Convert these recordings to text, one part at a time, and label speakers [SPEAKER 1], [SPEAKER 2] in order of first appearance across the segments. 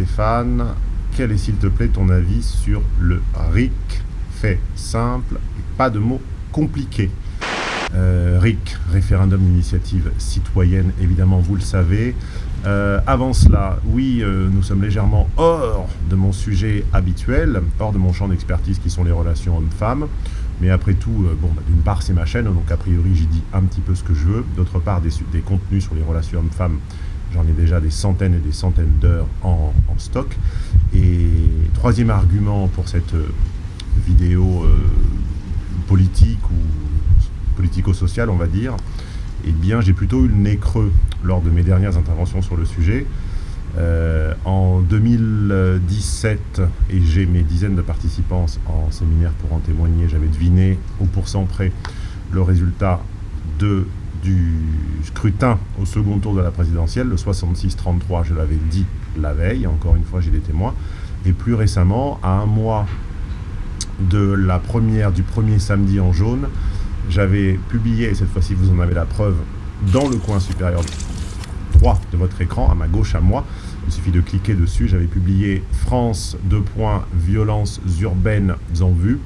[SPEAKER 1] Stéphane. Quel est, s'il te plaît, ton avis sur le RIC? Fait simple pas de mots compliqués. Euh, RIC, référendum d'initiative citoyenne, évidemment, vous le savez. Euh, avant cela, oui, euh, nous sommes légèrement hors de mon sujet habituel, hors de mon champ d'expertise qui sont les relations hommes-femmes. Mais après tout, bon, bah, d'une part, c'est ma chaîne, donc a priori, j'y dis un petit peu ce que je veux. D'autre part, des contenus sur les relations hommes-femmes, j'en ai déjà des centaines et des centaines d'heures en, stock. Et troisième argument pour cette vidéo politique ou politico-social, on va dire, eh bien, j'ai plutôt eu le nez creux lors de mes dernières interventions sur le sujet. Euh, en 2017, et j'ai mes dizaines de participants en séminaire pour en témoigner, j'avais deviné au pourcent près le résultat de, du scrutin au second tour de la présidentielle, le 66-33, je l'avais dit la veille, encore une fois j'ai des témoins, et plus récemment, à un mois de la première, du premier samedi en jaune, j'avais publié, et cette fois-ci vous en avez la preuve, dans le coin supérieur droit de votre écran, à ma gauche à moi, il suffit de cliquer dessus, j'avais publié France, deux points, violences urbaines en vue,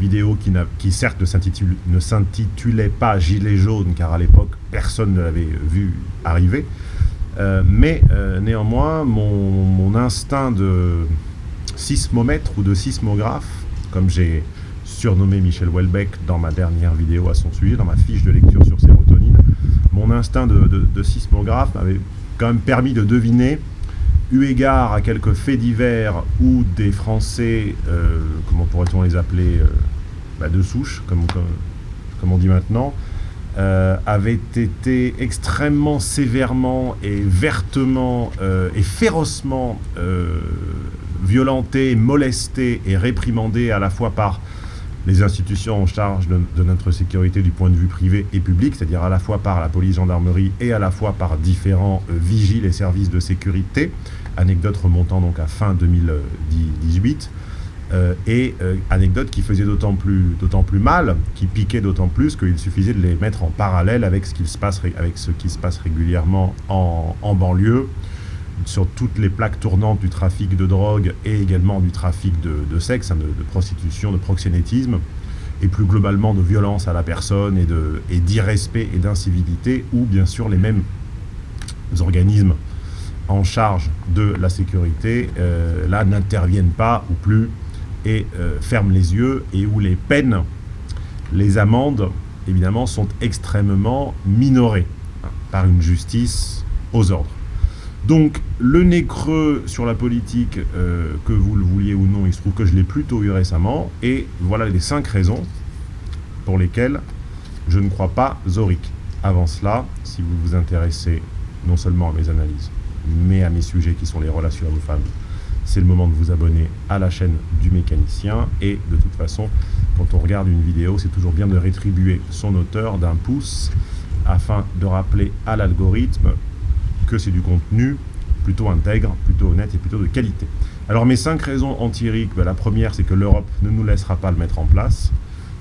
[SPEAKER 1] vidéo qui, certes ne s'intitulait pas Gilet jaune, car à l'époque personne ne l'avait vu arriver, euh, mais euh, néanmoins mon, instinct de sismomètre ou de sismographe, comme j'ai surnommé Michel Houellebecq dans ma dernière vidéo à son sujet, dans ma fiche de lecture sur sérotonine, mon instinct de, sismographe m'avait quand même permis de deviner, eu égard à quelques faits divers où des Français, euh, comment pourrait-on les appeler, euh, bah, de souche, comme, on dit maintenant, euh, avaient été extrêmement sévèrement et vertement et férocement violentés, molestés et réprimandés à la fois par les institutions en charge de, notre sécurité du point de vue privé et public, c'est-à-dire à la fois par la police, gendarmerie et à la fois par différents vigiles et services de sécurité. Anecdote remontant donc à fin 2018. Euh, et euh, anecdote qui faisait d'autant plus, mal, qui piquait d'autant plus qu'il suffisait de les mettre en parallèle avec ce qui se passe, régulièrement en, en banlieue, sur toutes les plaques tournantes du trafic de drogue et également du trafic de, sexe, hein, de, prostitution, de proxénétisme, et plus globalement de violence à la personne et d'irrespect et d'incivilité, où bien sûr les mêmes organismes en charge de la sécurité, euh, là, n'interviennent pas ou plus et euh, ferment les yeux, et où les peines, les amendes, évidemment, sont extrêmement minorées par une justice aux ordres. Donc, le nez creux sur la politique, euh, que vous le vouliez ou non, il se trouve que je l'ai plutôt eu récemment. Et voilà les cinq raisons pour lesquelles je ne crois pas Zoric. Avant cela, si vous vous intéressez non seulement à mes analyses, mais à mes sujets qui sont les relations hommes-femmes, c'est le moment de vous abonner à la chaîne du mécanicien. Et de toute façon, quand on regarde une vidéo, c'est toujours bien de rétribuer son auteur d'un pouce afin de rappeler à l'algorithme que c'est du contenu plutôt intègre, plutôt honnête et plutôt de qualité. Alors mes cinq raisons anti-RIC, ben, la première c'est que l'Europe ne nous laissera pas le mettre en place.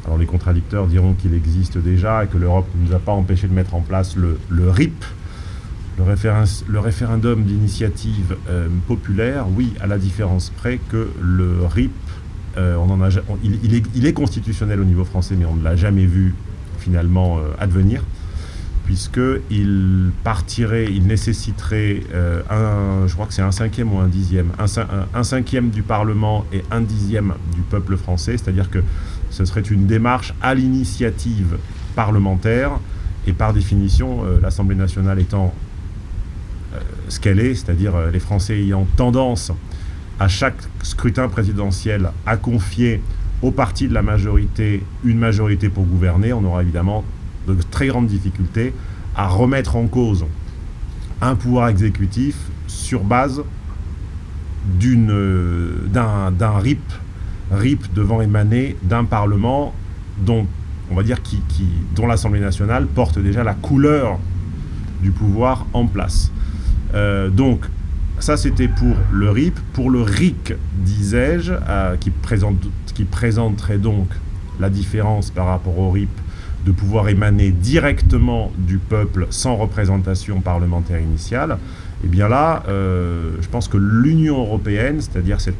[SPEAKER 1] Alors les contradicteurs diront qu'il existe déjà et que l'Europe ne nous a pas empêché de mettre en place le, RIP, le, référendum d'initiative euh, populaire, oui, à la différence près que le RIP, euh, on en a, il, est, constitutionnel au niveau français, mais on ne l'a jamais vu finalement euh, advenir puisqu'il partirait, il nécessiterait, un, je crois que c'est un cinquième ou un dixième, un, cinquième du Parlement et un dixième du peuple français, c'est-à-dire que ce serait une démarche à l'initiative parlementaire, et par définition, l'Assemblée nationale étant ce qu'elle est, c'est-à-dire les Français ayant tendance à chaque scrutin présidentiel à confier au parti de la majorité une majorité pour gouverner, on aura évidemment de très grandes difficultés à remettre en cause un pouvoir exécutif sur base d'un RIP, RIP devant émaner d'un Parlement dont, dont l'Assemblée nationale porte déjà la couleur du pouvoir en place. Euh, donc, ça c'était pour le RIP. Pour le RIC, disais-je, euh, qui, présente, qui présenterait donc la différence par rapport au RIP de pouvoir émaner directement du peuple sans représentation parlementaire initiale, Et bien là, euh, je pense que l'Union européenne, c'est-à-dire cette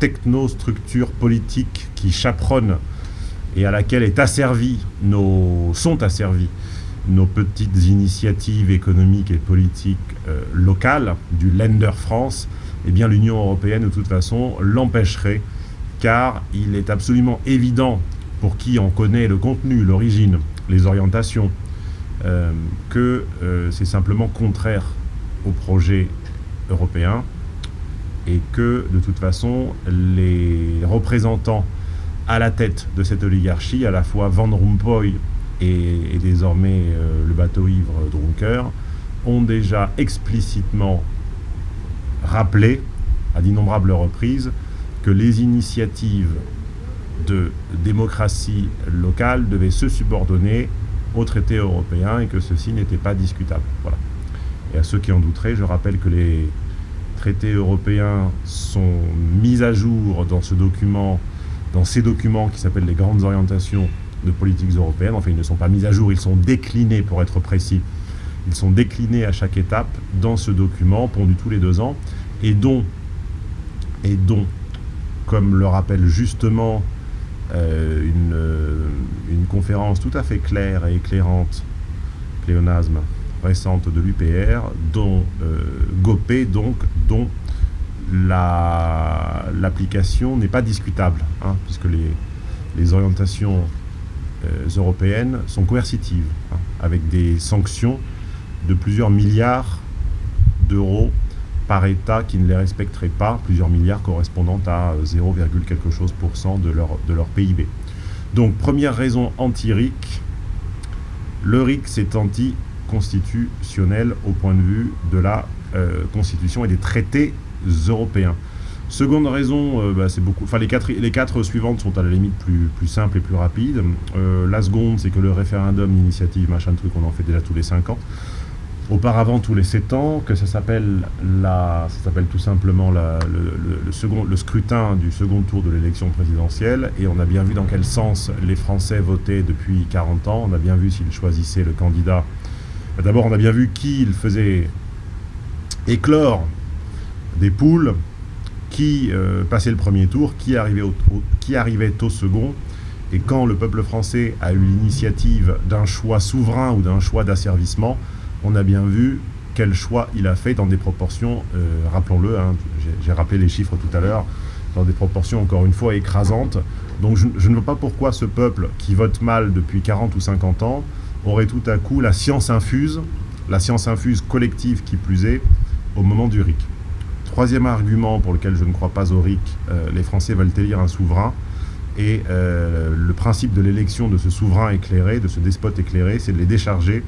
[SPEAKER 1] technostructure politique qui chaperonne et à laquelle est asservi nos, sont asservies nos petites initiatives économiques et politiques euh, locales du Länder France, eh bien l'Union européenne de toute façon l'empêcherait car il est absolument évident pour qui en connaît le contenu, l'origine, les orientations, euh, que euh, c'est simplement contraire au projet européen et que de toute façon les représentants à la tête de cette oligarchie, à la fois Van Rompuy et, désormais euh, le bateau ivre Drunker, ont déjà explicitement rappelé à d'innombrables reprises que les initiatives de démocratie locale devaient se subordonner aux traités européens et que ceci n'était pas discutable. Voilà. Et à ceux qui en douteraient, je rappelle que les traités européens sont mis à jour dans ce document, dans ces documents qui s'appellent les grandes orientations de politiques européennes. Enfin, ils ne sont pas mis à jour, ils sont déclinés pour être précis. Ils sont déclinés à chaque étape dans ce document, pondu tous les deux ans, et dont, et dont comme le rappelle justement euh, une, euh, une, conférence tout à fait claire et éclairante, pléonasme, récente de l'UPR, dont euh, Gopé, donc, dont l'application n'est pas discutable, hein, puisque les, les orientations européennes sont coercitives, hein, avec des sanctions de plusieurs milliards d'euros par État qui ne les respecterait pas, plusieurs milliards correspondant à 0, quelque chose pour cent de leur, de leur PIB. Donc première raison anti-RIC, le RIC c'est anti-constitutionnel au point de vue de la euh, Constitution et des traités européens. Seconde raison, euh, bah, c'est beaucoup. Enfin, les quatre, suivantes sont à la limite plus, simples et plus rapides. Euh, la seconde, c'est que le référendum, l'initiative, machin truc, on en fait déjà tous les cinq ans auparavant tous les 7 ans, que ça s'appelle tout simplement le, second, le scrutin du second tour de l'élection présidentielle, et on a bien vu dans quel sens les Français votaient depuis 40 ans, on a bien vu s'ils choisissaient le candidat. D'abord, on a bien vu qui il faisait éclore des poules, qui euh, passait le premier tour, qui arrivait qui arrivait au second, et quand le peuple français a eu l'initiative d'un choix souverain ou d'un choix d'asservissement, on a bien vu quel choix il a fait dans des proportions, euh, rappelons-le, hein, j'ai rappelé les chiffres tout à l'heure, dans des proportions encore une fois écrasantes. Donc je, ne vois pas pourquoi ce peuple qui vote mal depuis 40 ou 50 ans aurait tout à coup la science infuse, la science infuse collective qui plus est, au moment du RIC. Troisième argument pour lequel je ne crois pas au RIC, euh, les Français veulent élire un souverain, et euh, le principe de l'élection de ce souverain éclairé, de ce despote éclairé, c'est de les décharger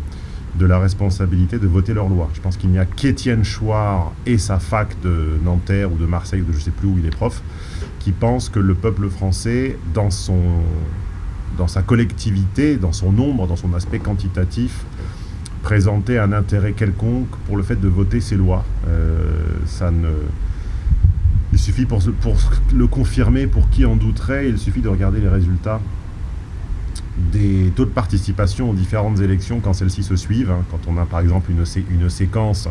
[SPEAKER 1] de la responsabilité de voter leurs lois. Je pense qu'il n'y a qu'Étienne Chouard et sa fac de Nanterre ou de Marseille, ou de je ne sais plus où il est prof, qui pensent que le peuple français, dans, son, dans sa collectivité, dans son nombre, dans son aspect quantitatif, présentait un intérêt quelconque pour le fait de voter ses lois. Euh, ça ne... Il suffit pour, pour le confirmer, pour qui en douterait, il suffit de regarder les résultats des taux de participation aux différentes élections quand celles-ci se suivent. Hein. quand on a par exemple une, une séquence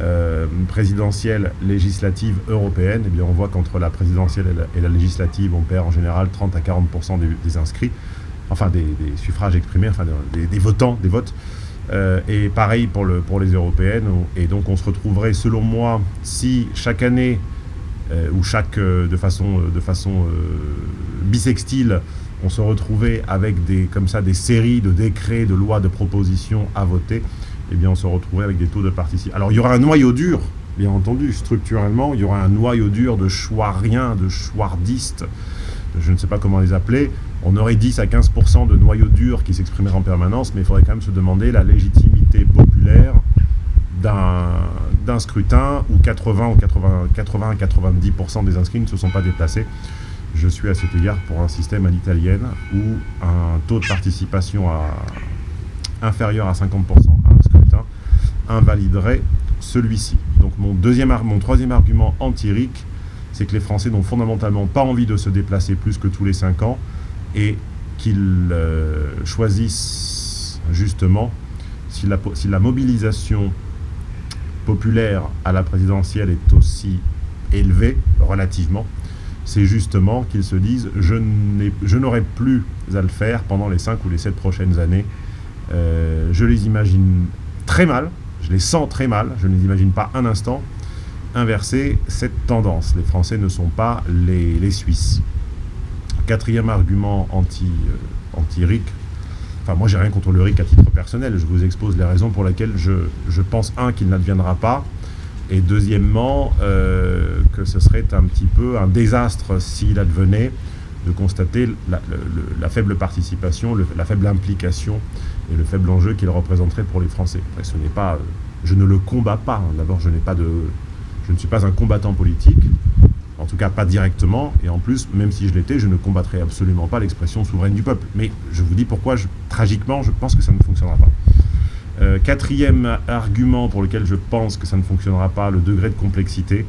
[SPEAKER 1] euh, présidentielle, législative, européenne, eh bien on voit qu'entre la présidentielle et la, législative, on perd en général 30 à 40% des, inscrits, enfin des, suffrages exprimés, enfin des, votants, des votes. Euh, et pareil pour, le, pour les européennes. Et donc on se retrouverait, selon moi, si chaque année, euh, ou chaque, de façon, de façon bisextile, on se retrouvait avec des, comme ça, des séries de décrets, de lois, de propositions à voter, eh bien on se retrouvait avec des taux de participation. Alors il y aura un noyau dur, bien entendu, structurellement, il y aura un noyau dur de choix-rien, de choixardistes, je ne sais pas comment les appeler. On aurait 10 à 15% de noyau dur qui s'exprimeraient en permanence, mais il faudrait quand même se demander la légitimité populaire d'un scrutin où 80 ou 80, 80 90% des inscrits ne se sont pas déplacés je suis à cet égard pour un système à l'italienne où un taux de participation inférieur à 50% à un scrutin invaliderait celui-ci. Donc mon, deuxième, mon troisième argument empirique, c'est que les Français n'ont fondamentalement pas envie de se déplacer plus que tous les 5 ans et qu'ils euh, choisissent justement, si la, mobilisation populaire à la présidentielle est aussi élevé, relativement, c'est justement qu'ils se disent je n'aurai plus à le faire pendant les 5 ou les 7 prochaines années. Euh, je les imagine très mal, je les sens très mal, je ne les imagine pas un instant inverser cette tendance. Les Français ne sont pas les, Suisses. Quatrième argument anti, euh, anti-RIC, enfin moi j'ai rien contre le RIC à titre personnel, je vous expose les raisons pour lesquelles je, je pense, un, qu'il n'adviendra pas, et deuxièmement, euh, que ce serait un petit peu un désastre s'il advenait de constater la, faible participation, la faible implication et le faible enjeu qu'il représenterait pour les Français. ce n'est pas, je ne le combats pas. D'abord, je n'ai pas de, je ne suis pas un combattant politique, en tout cas pas directement, et en plus, même si je l'étais, je ne combattrais absolument pas l'expression souveraine du peuple. Mais je vous dis pourquoi, tragiquement, je pense que ça ne fonctionnera pas. Euh, quatrième argument pour lequel je pense que ça ne fonctionnera pas, le degré de complexité.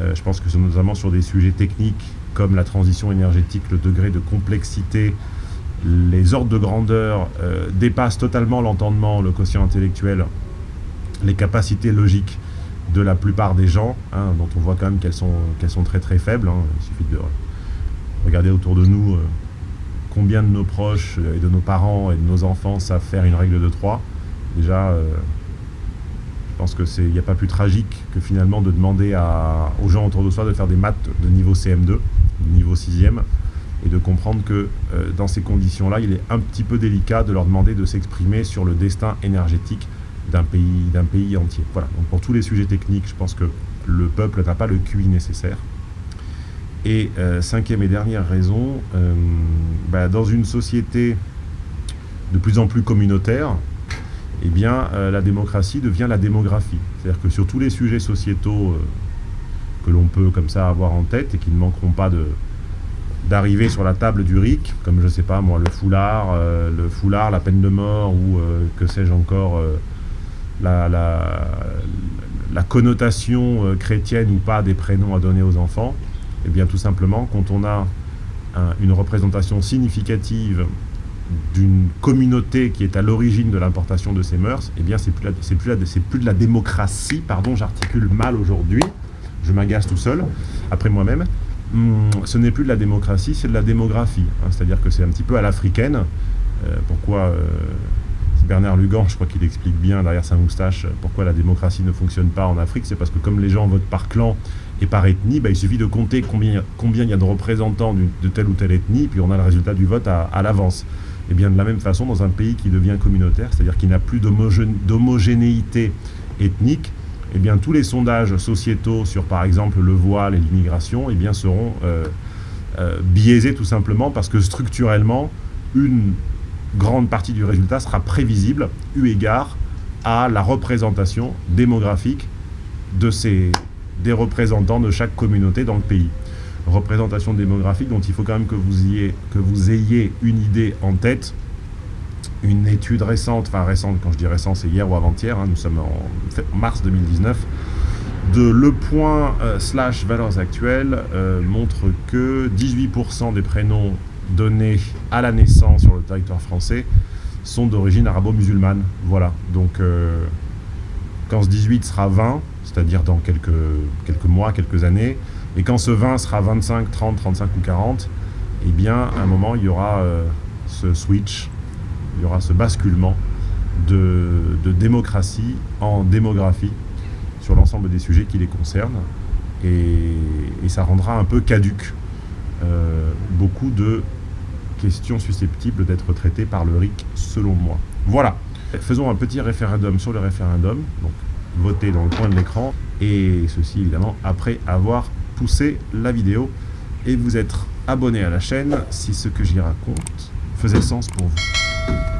[SPEAKER 1] Euh, je pense que c'est notamment sur des sujets techniques comme la transition énergétique, le degré de complexité, les ordres de grandeur euh, dépassent totalement l'entendement, le quotient intellectuel, les capacités logiques de la plupart des gens, hein, dont on voit quand même qu'elles sont, sont très très faibles. Hein. Il suffit de regarder autour de nous combien de nos proches et de nos parents et de nos enfants savent faire une règle de 3. Déjà, euh, je pense qu'il n'y a pas plus tragique que finalement de demander aux gens autour de soi de faire des maths de niveau CM2, de niveau 6e, et de comprendre que euh, dans ces conditions-là, il est un petit peu délicat de leur demander de s'exprimer sur le destin énergétique d'un pays, pays entier. Voilà, donc pour tous les sujets techniques, je pense que le peuple n'a pas le QI nécessaire. Et euh, cinquième et dernière raison, bah, dans une société de plus en plus communautaire, eh bien, euh, la démocratie devient la démographie. C'est-à-dire que sur tous les sujets sociétaux euh, que l'on peut comme ça avoir en tête et qui ne manqueront pas d'arriver sur la table du RIC, comme je sais pas moi, le foulard, euh, le foulard, la peine de mort ou que sais-je encore, la, connotation chrétienne ou pas des prénoms à donner aux enfants, eh bien tout simplement, quand on a une représentation significative d'une communauté qui est à l'origine de l'importation de ces mœurs, eh bien, c'est plus, plus, plus, de la démocratie, pardon, j'articule mal aujourd'hui, je m'agace tout seul, après moi-même, hum, ce n'est plus de la démocratie, c'est de la démographie. Hein. C'est-à-dire que c'est un petit peu à l'africaine. Euh, pourquoi euh, Bernard Lugan, je crois qu'il explique bien derrière sa moustache pourquoi la démocratie ne fonctionne pas en Afrique. C'est parce que comme les gens votent par clan et par ethnie, bah, il suffit de compter combien, il y a de représentants de telle ou telle ethnie, puis on a le résultat du vote à l'avance. Et bien de la même façon, dans un pays qui devient communautaire, c'est-à-dire qui n'a plus d'homogénéité ethnique, et eh bien tous les sondages sociétaux sur par exemple le voile et l'immigration eh bien seront euh, euh, biaisés tout simplement parce que structurellement, une grande partie du résultat sera prévisible eu égard à la représentation démographique de ces, des représentants de chaque communauté dans le pays représentation démographique dont il faut quand même que vous, ayez, une idée en tête. Une étude récente, enfin récente, quand je dis récente, c'est hier ou avant-hier, hein, nous sommes en mars 2019, de Le Point euh, slash valeurs actuelles euh, montre que 18% des prénoms donnés à la naissance sur le territoire français sont d'origine arabo-musulmane. Voilà, donc euh, quand ce 18 sera 20, c'est-à-dire dans quelques, quelques mois, quelques années, et quand ce 20 sera 25, 30, 35 ou 40, eh bien, à un moment, il y aura euh, ce switch, il y aura ce basculement de, démocratie en démographie sur l'ensemble des sujets qui les concernent. Et, ça rendra un peu caduque euh, beaucoup de questions susceptibles d'être traitées par le RIC, selon moi. Voilà. Faisons un petit référendum sur le référendum. Donc, votez dans le coin de l'écran. Et ceci, évidemment, après avoir poussé la vidéo et vous être abonné à la chaîne si ce que j'y raconte faisait sens pour vous.